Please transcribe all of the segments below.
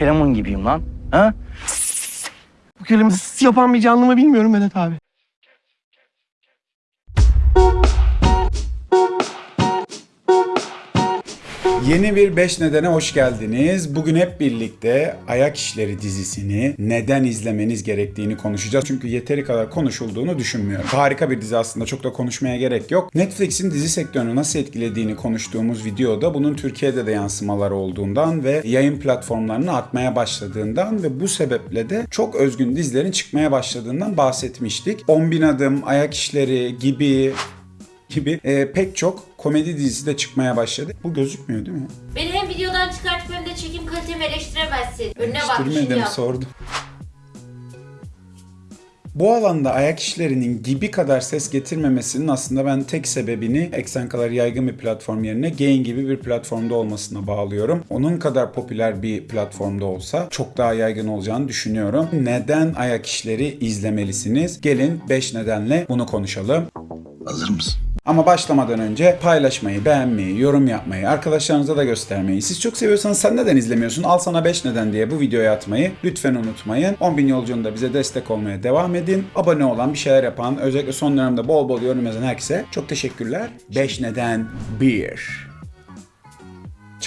kelemun gibiyim lan. Ha? Bu kelimesi s- yapan bir canlı mı bilmiyorum Vedat abi. Yeni bir 5 nedene hoş geldiniz. Bugün hep birlikte Ayak İşleri dizisini neden izlemeniz gerektiğini konuşacağız. Çünkü yeteri kadar konuşulduğunu düşünmüyorum. Harika bir dizi aslında çok da konuşmaya gerek yok. Netflix'in dizi sektörünü nasıl etkilediğini konuştuğumuz videoda bunun Türkiye'de de yansımaları olduğundan ve yayın platformlarını artmaya başladığından ve bu sebeple de çok özgün dizilerin çıkmaya başladığından bahsetmiştik. 10.000 adım, Ayak İşleri gibi gibi e, pek çok komedi dizisi de çıkmaya başladı. Bu gözükmüyor değil mi? Beni hem videodan çıkartıp hem de çekim kalitemi eleştiremezsin. Önüne bak Eleştirmedim, yap. sordum. Bu alanda ayak işlerinin gibi kadar ses getirmemesinin aslında ben tek sebebini eksen kadar yaygın bir platform yerine Gain gibi bir platformda olmasına bağlıyorum. Onun kadar popüler bir platformda olsa çok daha yaygın olacağını düşünüyorum. Neden ayak işleri izlemelisiniz? Gelin 5 nedenle bunu konuşalım. Hazır mısın? Ama başlamadan önce paylaşmayı, beğenmeyi, yorum yapmayı, arkadaşlarınıza da göstermeyi. Siz çok seviyorsanız sen neden izlemiyorsun? Al sana 5 neden diye bu videoyu atmayı lütfen unutmayın. 10.000 yolculuğunda bize destek olmaya devam edin. Abone olan, bir şeyler yapan, özellikle son dönemde bol bol yorum yazan herkese çok teşekkürler. 5 neden 1.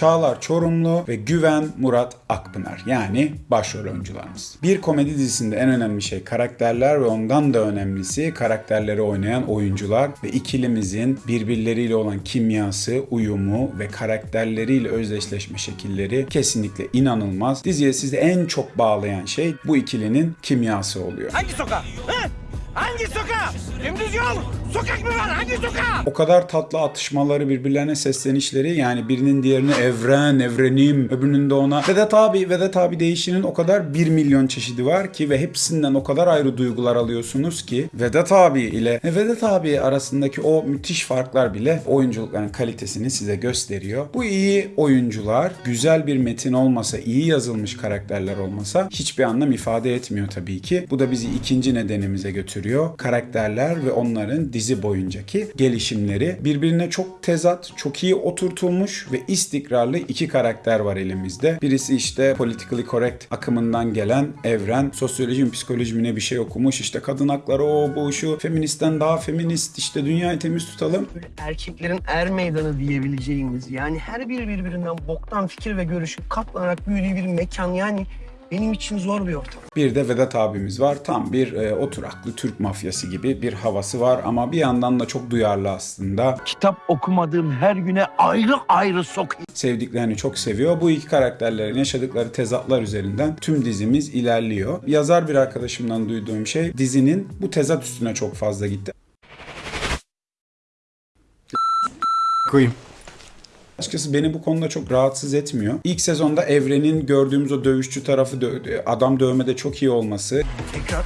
Çağlar Çorumlu ve Güven Murat Akpınar yani başrol oyuncularımız. Bir komedi dizisinde en önemli şey karakterler ve ondan da önemlisi karakterleri oynayan oyuncular ve ikilimizin birbirleriyle olan kimyası, uyumu ve karakterleriyle özdeşleşme şekilleri kesinlikle inanılmaz. Diziye sizi en çok bağlayan şey bu ikilinin kimyası oluyor. Hangi sokak? He? Hangi sokak? Dümdüz yol. Sokak mı var? Hangi sokak? O kadar tatlı atışmaları birbirlerine seslenişleri yani birinin diğerine evren, evrenim, öbürünün de ona Vedat abi, Vedat abi değişinin o kadar 1 milyon çeşidi var ki ve hepsinden o kadar ayrı duygular alıyorsunuz ki Vedat abi ile Vedat abi arasındaki o müthiş farklar bile oyunculukların kalitesini size gösteriyor. Bu iyi oyuncular, güzel bir metin olmasa, iyi yazılmış karakterler olmasa hiçbir anlam ifade etmiyor tabii ki. Bu da bizi ikinci nedenimize götürüyor. Karakterler ve onların dizi boyuncaki gelişimleri birbirine çok tezat, çok iyi oturtulmuş ve istikrarlı iki karakter var elimizde. Birisi işte politically correct akımından gelen Evren, sosyoloji mi psikoloji mi bir şey okumuş. İşte kadın hakları o bu şu, feministten daha feminist işte dünyayı temiz tutalım. Erkeklerin er meydanı diyebileceğimiz yani her biri birbirinden boktan fikir ve görüşü katlanarak büyüdüğü bir mekan yani benim için zor bir ortam. Bir de Vedat abimiz var. Tam bir e, oturaklı Türk mafyası gibi bir havası var ama bir yandan da çok duyarlı aslında. Kitap okumadığım her güne ayrı ayrı sokayım. sevdiklerini çok seviyor. Bu iki karakterlerin yaşadıkları tezatlar üzerinden tüm dizimiz ilerliyor. Yazar bir arkadaşımdan duyduğum şey dizinin bu tezat üstüne çok fazla gitti. Koyayım. Açıkçası beni bu konuda çok rahatsız etmiyor. İlk sezonda Evren'in gördüğümüz o dövüşçü tarafı dö- adam dövmede çok iyi olması. Tekrar.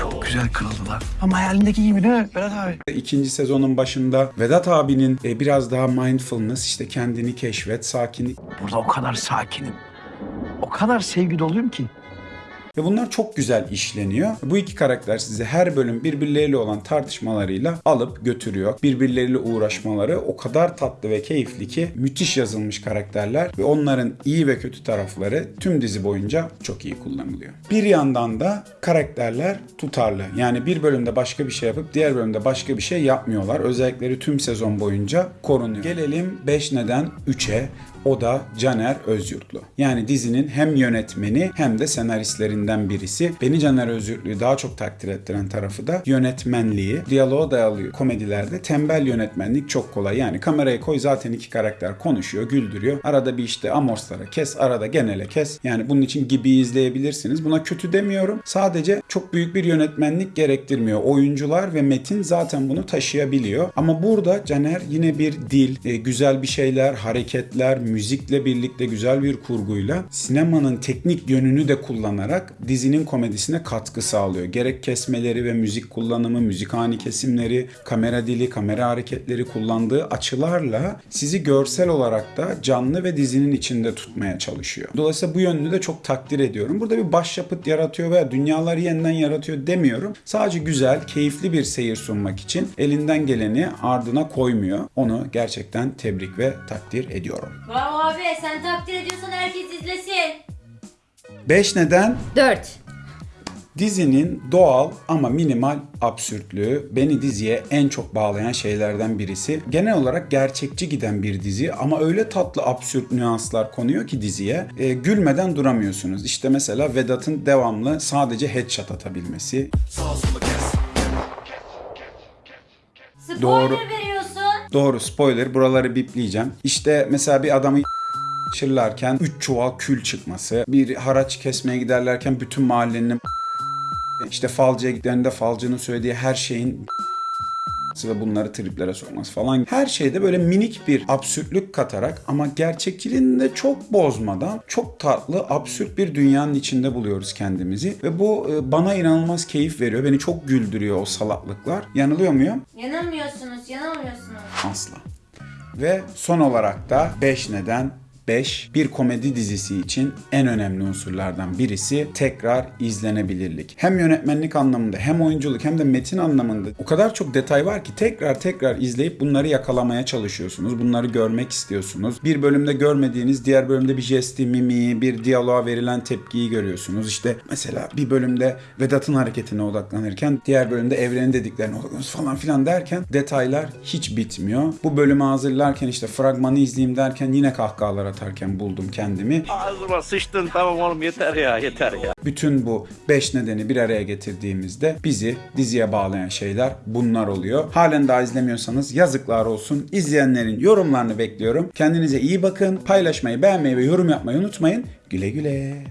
Çok güzel kırıldılar. Ama hayalindeki gibi değil mi Berat abi? İkinci sezonun başında Vedat abinin e, biraz daha mindfulness işte kendini keşfet, sakinlik Burada o kadar sakinim. O kadar sevgi doluyum ki. Ve bunlar çok güzel işleniyor. Bu iki karakter sizi her bölüm birbirleriyle olan tartışmalarıyla alıp götürüyor. Birbirleriyle uğraşmaları o kadar tatlı ve keyifli ki müthiş yazılmış karakterler ve onların iyi ve kötü tarafları tüm dizi boyunca çok iyi kullanılıyor. Bir yandan da karakterler tutarlı. Yani bir bölümde başka bir şey yapıp diğer bölümde başka bir şey yapmıyorlar. Özellikleri tüm sezon boyunca korunuyor. Gelelim 5 neden 3'e. O da Caner Özyurtlu. Yani dizinin hem yönetmeni hem de senaristlerinden birisi. Beni Caner Özyurtlu'yu daha çok takdir ettiren tarafı da yönetmenliği. Diyaloğa dayalı komedilerde tembel yönetmenlik çok kolay. Yani kamerayı koy zaten iki karakter konuşuyor, güldürüyor. Arada bir işte amorslara kes, arada genele kes. Yani bunun için gibi izleyebilirsiniz. Buna kötü demiyorum. Sadece çok büyük bir yönetmenlik gerektirmiyor. Oyuncular ve metin zaten bunu taşıyabiliyor. Ama burada Caner yine bir dil, e, güzel bir şeyler, hareketler, müzikle birlikte güzel bir kurguyla sinemanın teknik yönünü de kullanarak dizinin komedisine katkı sağlıyor. Gerek kesmeleri ve müzik kullanımı, müzik ani kesimleri, kamera dili, kamera hareketleri kullandığı açılarla sizi görsel olarak da canlı ve dizinin içinde tutmaya çalışıyor. Dolayısıyla bu yönünü de çok takdir ediyorum. Burada bir başyapıt yaratıyor veya dünyaları yeniden yaratıyor demiyorum. Sadece güzel, keyifli bir seyir sunmak için elinden geleni ardına koymuyor. Onu gerçekten tebrik ve takdir ediyorum. Vay abi sen takdir ediyorsan herkes izlesin. 5 neden? 4. Dizinin doğal ama minimal absürtlüğü beni diziye en çok bağlayan şeylerden birisi. Genel olarak gerçekçi giden bir dizi ama öyle tatlı absürt nüanslar konuyor ki diziye e, gülmeden duramıyorsunuz. İşte mesela Vedat'ın devamlı sadece headshot atabilmesi. Spoiler Doğru. veriyorsun. Doğru spoiler buraları bipleyeceğim. İşte mesela bir adamı çırlarken 3 çuval kül çıkması, bir haraç kesmeye giderlerken bütün mahallenin işte falcıya gittiklerinde falcının söylediği her şeyin ve bunları triplere sokması falan. Her şeyde böyle minik bir absürtlük katarak ama gerçekçiliğini de çok bozmadan çok tatlı absürt bir dünyanın içinde buluyoruz kendimizi ve bu e, bana inanılmaz keyif veriyor. Beni çok güldürüyor o salaklıklar. Yanılıyor muyum? Yanılmıyorsunuz, yanılmıyorsunuz. Asla. Ve son olarak da 5 neden 5 bir komedi dizisi için en önemli unsurlardan birisi tekrar izlenebilirlik. Hem yönetmenlik anlamında hem oyunculuk hem de metin anlamında o kadar çok detay var ki tekrar tekrar izleyip bunları yakalamaya çalışıyorsunuz. Bunları görmek istiyorsunuz. Bir bölümde görmediğiniz diğer bölümde bir jesti, mimiği, bir diyaloğa verilen tepkiyi görüyorsunuz. İşte mesela bir bölümde Vedat'ın hareketine odaklanırken diğer bölümde evrenin dediklerine odaklanıyorsunuz falan filan derken detaylar hiç bitmiyor. Bu bölümü hazırlarken işte fragmanı izleyeyim derken yine kahkahalar atarken buldum kendimi. Ağzıma sıçtın tamam oğlum yeter ya yeter ya. Bütün bu 5 nedeni bir araya getirdiğimizde bizi diziye bağlayan şeyler bunlar oluyor. Halen daha izlemiyorsanız yazıklar olsun. İzleyenlerin yorumlarını bekliyorum. Kendinize iyi bakın. Paylaşmayı, beğenmeyi ve yorum yapmayı unutmayın. Güle güle.